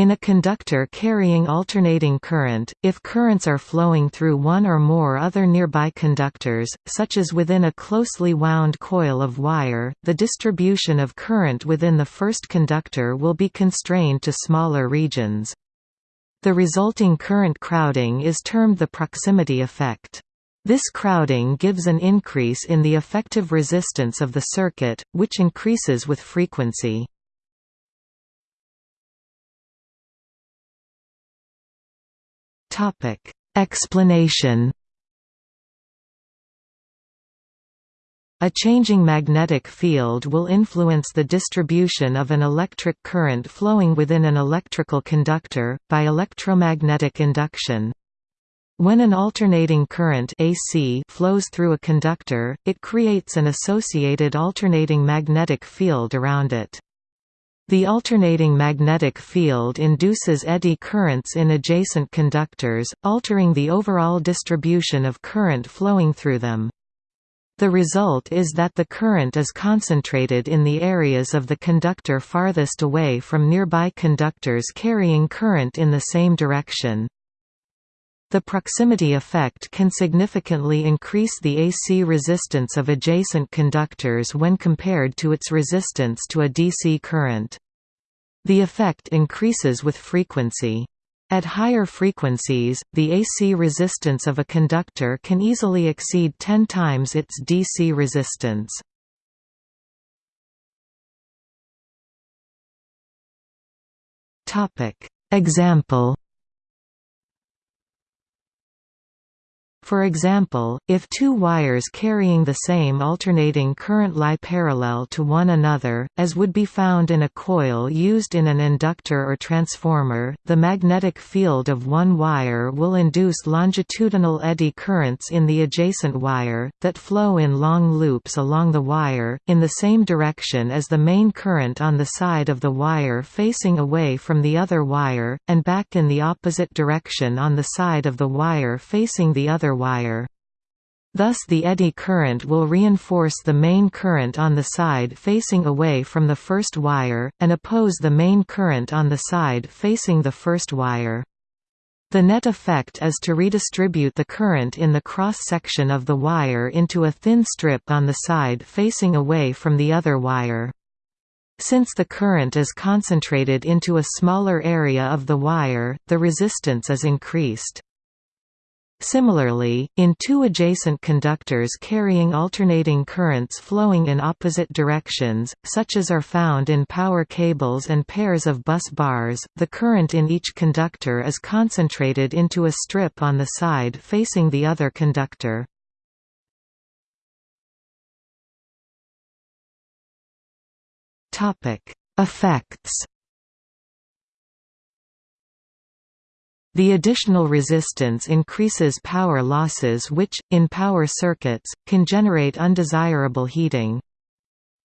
In a conductor carrying alternating current, if currents are flowing through one or more other nearby conductors, such as within a closely wound coil of wire, the distribution of current within the first conductor will be constrained to smaller regions. The resulting current crowding is termed the proximity effect. This crowding gives an increase in the effective resistance of the circuit, which increases with frequency. Explanation A changing magnetic field will influence the distribution of an electric current flowing within an electrical conductor, by electromagnetic induction. When an alternating current AC flows through a conductor, it creates an associated alternating magnetic field around it. The alternating magnetic field induces eddy currents in adjacent conductors, altering the overall distribution of current flowing through them. The result is that the current is concentrated in the areas of the conductor farthest away from nearby conductors carrying current in the same direction. The proximity effect can significantly increase the AC resistance of adjacent conductors when compared to its resistance to a DC current. The effect increases with frequency. At higher frequencies, the AC resistance of a conductor can easily exceed 10 times its DC resistance. Example For example, if two wires carrying the same alternating current lie parallel to one another, as would be found in a coil used in an inductor or transformer, the magnetic field of one wire will induce longitudinal eddy currents in the adjacent wire, that flow in long loops along the wire, in the same direction as the main current on the side of the wire facing away from the other wire, and back in the opposite direction on the side of the wire facing the other wire. Thus the eddy current will reinforce the main current on the side facing away from the first wire, and oppose the main current on the side facing the first wire. The net effect is to redistribute the current in the cross-section of the wire into a thin strip on the side facing away from the other wire. Since the current is concentrated into a smaller area of the wire, the resistance is increased. Similarly, in two adjacent conductors carrying alternating currents flowing in opposite directions, such as are found in power cables and pairs of bus bars, the current in each conductor is concentrated into a strip on the side facing the other conductor. Effects The additional resistance increases power losses which, in power circuits, can generate undesirable heating.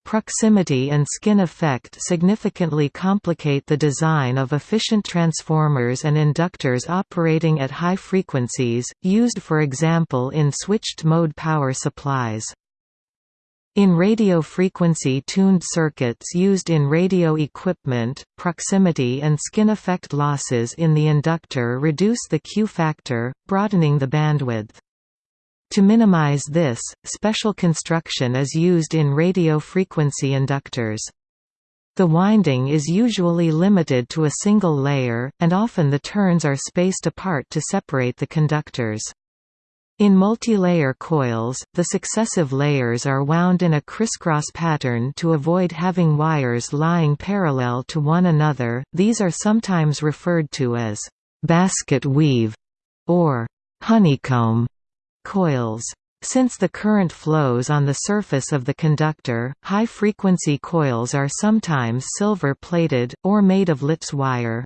Proximity and skin effect significantly complicate the design of efficient transformers and inductors operating at high frequencies, used for example in switched-mode power supplies. In radio frequency tuned circuits used in radio equipment, proximity and skin effect losses in the inductor reduce the Q factor, broadening the bandwidth. To minimize this, special construction is used in radio frequency inductors. The winding is usually limited to a single layer, and often the turns are spaced apart to separate the conductors. In multilayer coils, the successive layers are wound in a crisscross pattern to avoid having wires lying parallel to one another. These are sometimes referred to as basket weave or honeycomb coils. Since the current flows on the surface of the conductor, high-frequency coils are sometimes silver-plated, or made of Litz wire.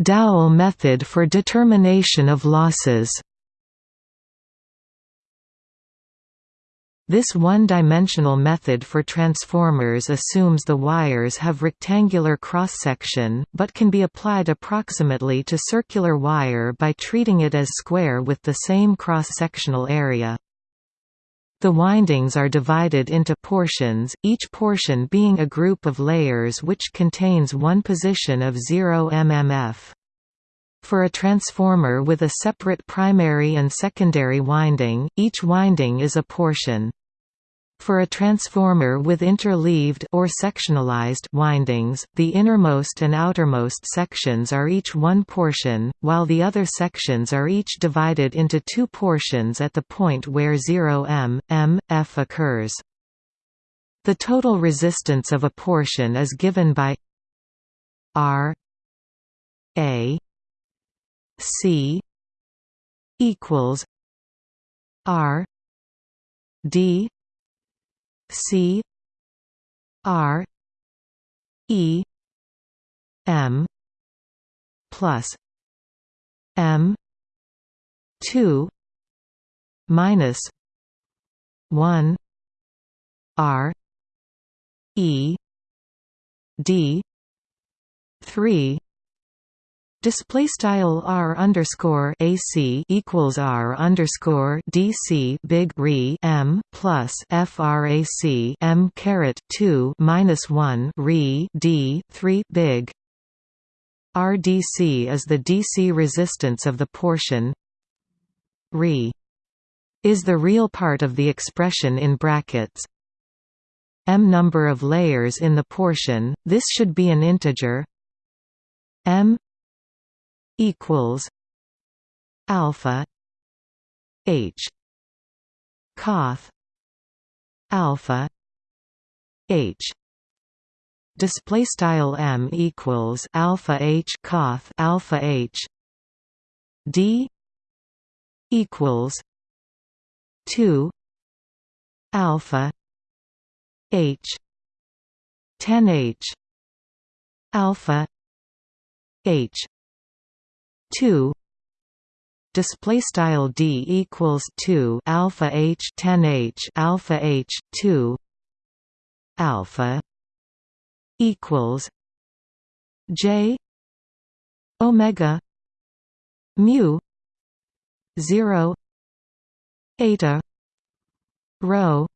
Dowell method for determination of losses This one-dimensional method for transformers assumes the wires have rectangular cross-section, but can be applied approximately to circular wire by treating it as square with the same cross-sectional area. The windings are divided into portions, each portion being a group of layers which contains one position of 0 mmf. For a transformer with a separate primary and secondary winding, each winding is a portion. For a transformer with interleaved or sectionalized windings, the innermost and outermost sections are each one portion, while the other sections are each divided into two portions at the point where 0 m, m, f occurs. The total resistance of a portion is given by R A C equals R D C R E M plus M two minus one R E D three Display style r underscore ac equals r underscore dc big re m plus frac m caret two minus one re d three big. RDC is the DC resistance of the portion. Re is the real part of the expression in brackets. M number of layers in the portion. This should be an integer. M equals alpha h coth alpha h. Display style m equals alpha h coth alpha h. D equals 2 alpha h 10 h alpha h 2 display style d equals 2 alpha h 10 h alpha h 2 alpha equals j omega mu 0 eta rho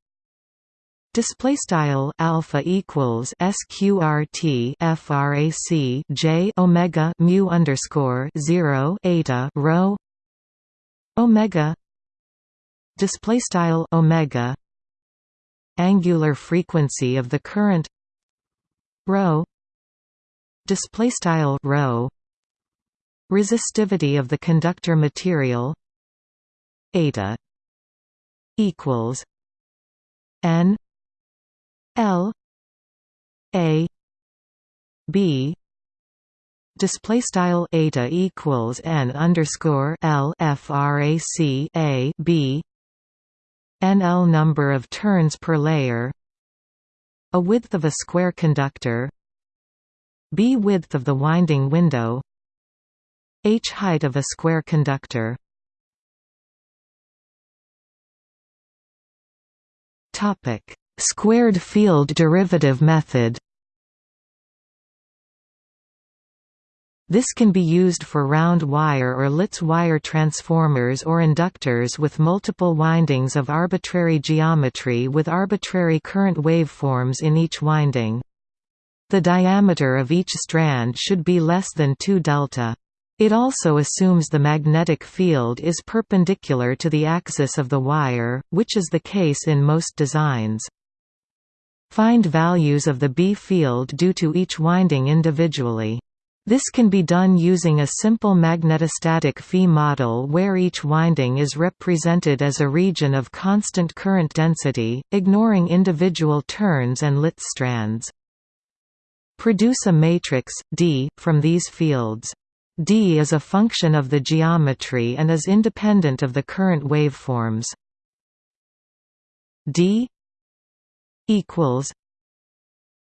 Display style alpha equals sqrt frac j omega mu underscore zero eta rho omega. Display style omega. Angular frequency of the current rho. Display style rho. Resistivity of the conductor material eta equals n L A B display style eta equals n underscore L frac A B NL number of turns per layer a width of a square conductor B width of the winding window H height of a square conductor topic Squared field derivative method This can be used for round wire or Litz wire transformers or inductors with multiple windings of arbitrary geometry with arbitrary current waveforms in each winding. The diameter of each strand should be less than 2 delta. It also assumes the magnetic field is perpendicular to the axis of the wire, which is the case in most designs. Find values of the B field due to each winding individually. This can be done using a simple magnetostatic Phi model where each winding is represented as a region of constant current density, ignoring individual turns and Litz strands. Produce a matrix, D, from these fields. D is a function of the geometry and is independent of the current waveforms. D equals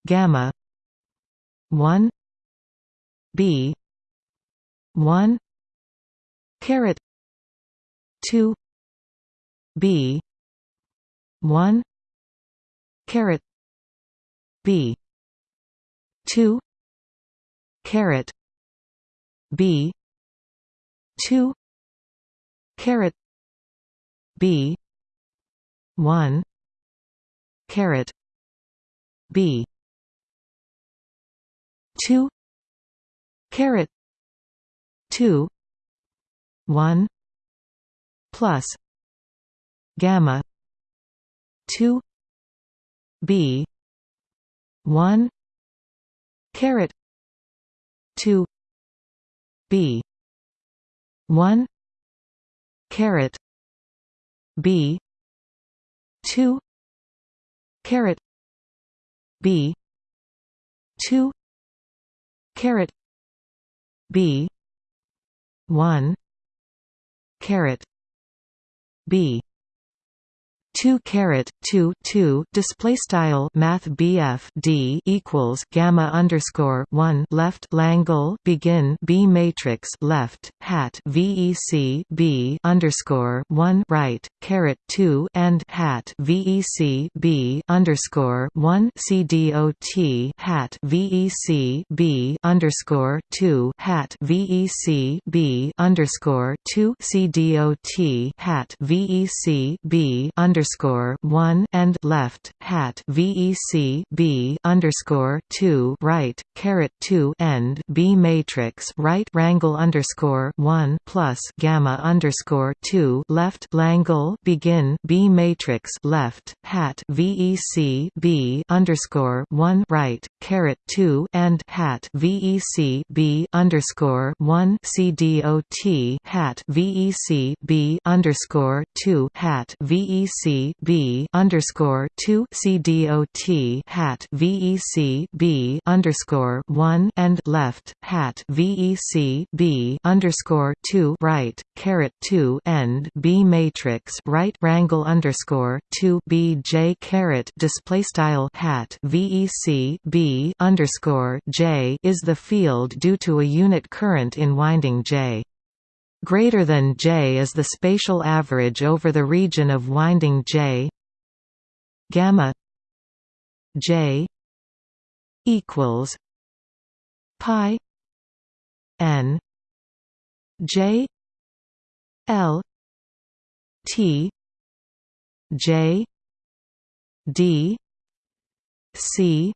gamma 1 B 1 caret 2 B 1 caret B 2 caret B two caret B one caret. B. two. caret. two. one. plus gamma 2 b. 1 caret. 2 b. 1 caret. B. 2 caret b 2 caret b 1 caret b 2 caret 2 2 display style math BF D equals gamma underscore 1 left Langle begin B matrix left hat VEC B underscore 1 right caret 2 and hat VEC B underscore 1 CDOT hat VEC B underscore 2 hat VEC B underscore 2 CDOT hat VEC B underscore underscore one and left hat VEC B underscore two right caret two end B matrix right rangle underscore one plus gamma underscore two left Langle begin B matrix left hat VEC B underscore one right caret two and hat VEC B underscore one CDOT hat VEC B underscore two hat VEC B underscore two C D O T hat VEC B underscore one and left hat VEC B underscore two right caret two end B matrix right rangle underscore two B J caret display style hat VEC B underscore J is the field due to a unit current in winding J. Greater than J is the spatial average over the region of winding J. Gamma J equals pi n J L T J D C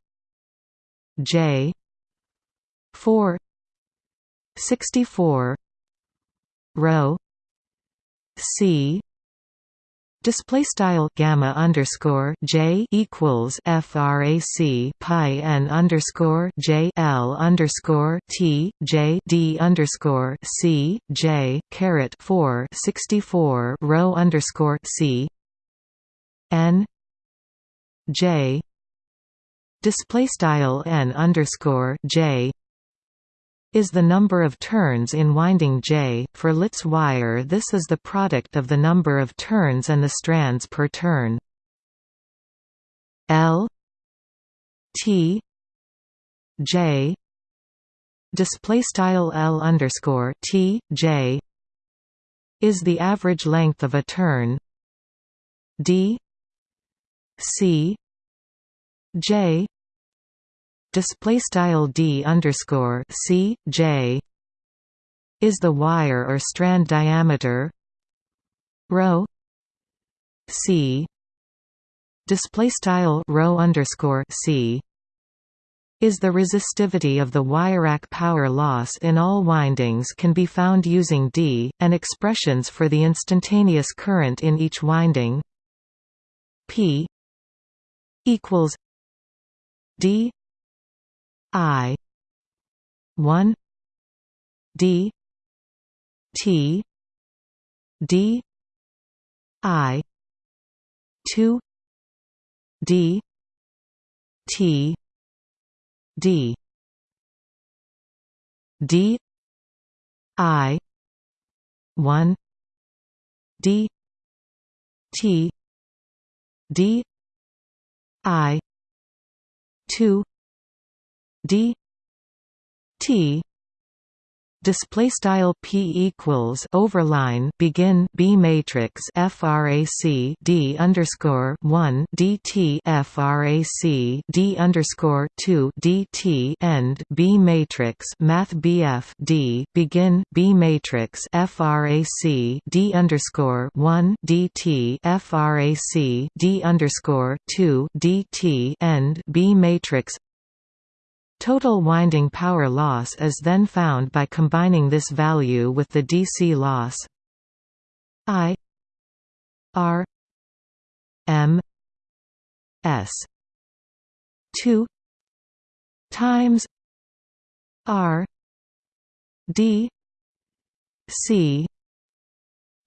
J four sixty four rho C display style gamma underscore J equals frac pi n underscore J L underscore T J D underscore C J caret four sixty four rho underscore C N J display style n underscore J is the number of turns in winding J. For Litz wire this is the product of the number of turns and the strands per turn. L. T. J. Display style L underscore T J is the average length of a turn. D. C. J display style d underscore c j is the wire or strand diameter rho c display style rho underscore c is the resistivity of the wire-rack power loss in all windings can be found using D, and expressions for the instantaneous current in each winding. P equals D I one D T D I two D T D. D I one D T D I two D T display style p equals overline begin b matrix frac d underscore 1 dt frac d underscore 2 dt end b matrix math bf d begin b matrix frac d underscore 1 dt frac d underscore 2 dt end b matrix Total winding power loss is then found by combining this value with the DC loss. I R M S 2 times R D C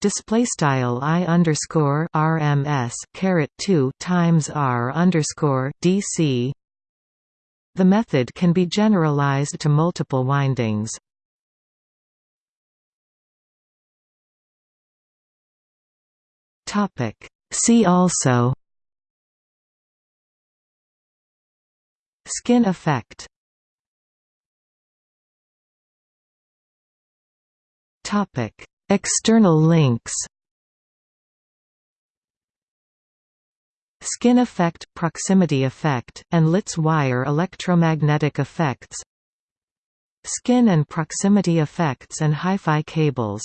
display style I underscore RMS caret 2 times R underscore DC the method can be generalized to multiple windings. See also. Skin effect. External links Skin effect, proximity effect, and Litz wire electromagnetic effects Skin and proximity effects and hi-fi cables